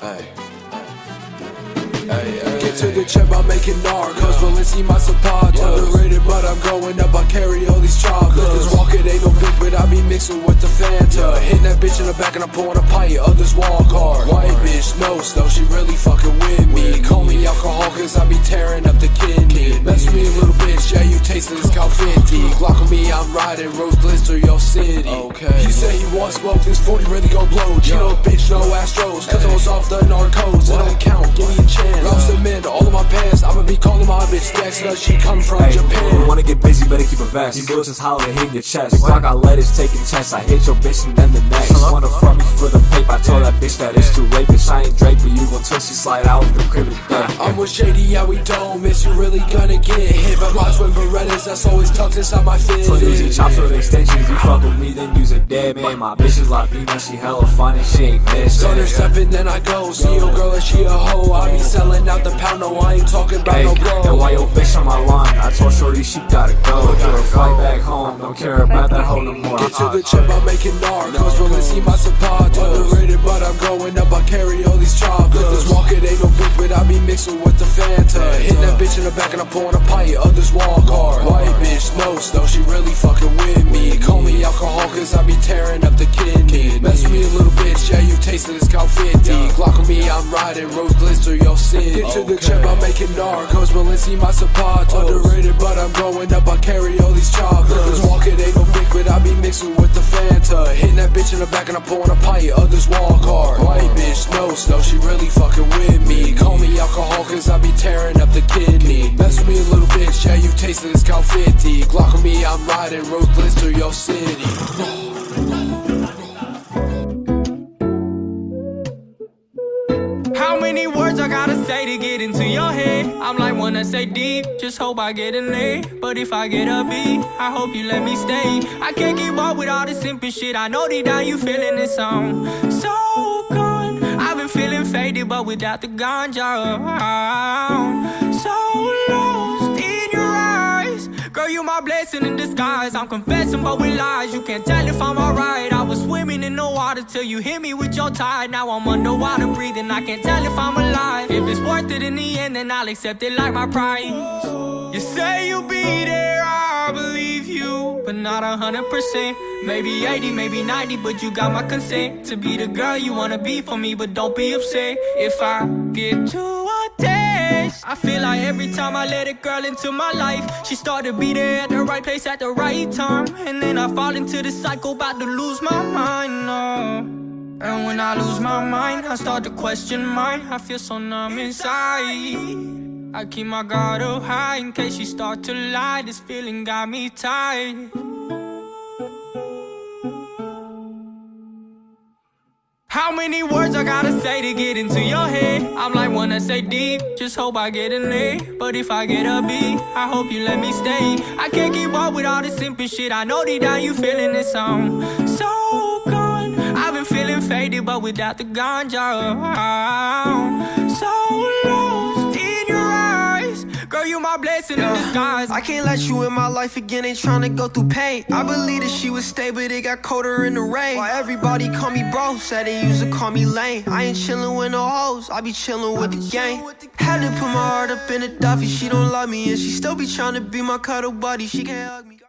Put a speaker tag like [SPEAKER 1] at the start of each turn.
[SPEAKER 1] Hey. Hey, hey, Get to the chip, I'm making narcos. Balenci my support. Underrated, but I'm going up. I carry all these chocolates. This walk it ain't no big, but I be mixing with the Fanta. Hitting that bitch in the back and I'm pouring a pint. Others walk hard. White bitch, no snow, she really fucking with me. Call me alcohol, cause I be tearing up the kidney. Mess me a little bitch, yeah, you tasting this cow 50. Glock me, I'm riding rose blister your city. Okay. He say he wants smoke, this 40 really gon' blow. Chino bitch, no Astros, cause I was off the narcos. It don't count, give me a chance. Lost cement all of my pants, I'ma be calling my bitch Dex, cause she come from
[SPEAKER 2] Hey,
[SPEAKER 1] Japan.
[SPEAKER 2] you wanna get busy, better keep a vest. These bullets just they hit your chest. The I got letters taking tests. I hit your bitch and then the next. Wanna fuck me for the paper? I told that bitch that it's too late. Bitch, I ain't Drake, but you gon' twist, you slide out with the crib of death.
[SPEAKER 1] I'm with Shady, yeah, we don't miss. You really gonna get hit by my twin Berettas. That's always tucked inside my fit.
[SPEAKER 2] So using chops with extensions, you fuck with me, then use a dead man. My bitch is Latina, she hella and she ain't bitch.
[SPEAKER 1] Turn her stepping, then I go. See your girl and she a hoe. I be selling out the pound, no, I ain't talking about
[SPEAKER 2] Hey,
[SPEAKER 1] no
[SPEAKER 2] and
[SPEAKER 1] blow.
[SPEAKER 2] why your bitch on my line? I told Shorty she gotta go. Give her flight back home, don't care about that hoe no more.
[SPEAKER 1] Get to the uh-uh. chip, I'm making narcos. Balenci my support. Underrated, but I'm going up. I carry all these chocolates. This walk it ain't no big, but I be mixing with the Fanta. Hitting that bitch in the back and I'm pouring a pint. Others walk hard. White bitch, no snow, she really fucking with me. Call me alcohol, cause I be tearing up the kidney. Mess with me a little bitch, yeah, you tasted this cow 50. Glock on me, I'm riding rose blister your city. Get to the chip, I'm making narcos. Balenci my support. Oh. Underrated, but I'm growing up. I carry all these chocolates. This walk ain't no big, but I be mixing with the Fanta. Hitting that bitch in the back and I'm pouring a pint. Others walk hard. White bitch, no snow, she really fucking with me. Call me alcohol, bitch, yeah, this cow 50. Glock on me, I'm riding rose blister your city.
[SPEAKER 3] How many words I gotta say to get into your head? I'm like wanna say deep, just hope I get an A. But if I get a B, I hope you let me stay. I can't keep up with all this simple shit. I know deep down you feeling this song. So gone. I've been feeling faded, but without the ganja around. So lost disguise. I'm confessing, but with lies. You can't tell if I'm alright. I was swimming in the water till you hit me with your tide. Now I'm underwater breathing. I can't tell if I'm alive. If it's worth it in the end, then I'll accept it like my prize. You say you'll be there, I believe you, but not a hundred percent. Maybe 80, maybe 90, but you got my consent to be the girl you wanna be for me. But don't be upset if I get too. I feel like every time I let a girl into my life, she start to be there at the right place at the right time, and then I fall into the cycle, about to lose my mind. No. And when I lose my mind, I start to question mine. I feel so numb inside. I keep my guard up high in case she start to lie. This feeling got me tired. How many words I gotta say to get into your head? I'm like wanna say deep, just hope I get an A. But if I get a B, I hope you let me stay. I can't keep up with all this simple shit. I know deep down you feeling this song. So gone. I've been feeling faded, but without the ganja blessing in disguise.
[SPEAKER 4] I can't let you in my life again, ain't tryna go through pain. I believe that she would stay, but it got colder in the rain. While everybody call me bro, said they used to call me lame. I ain't chillin' with no hoes, I be chillin' with the gang. Had to put my heart up in a Duffy, she don't love me, and she still be tryna be my cuddle buddy. She can't hug me.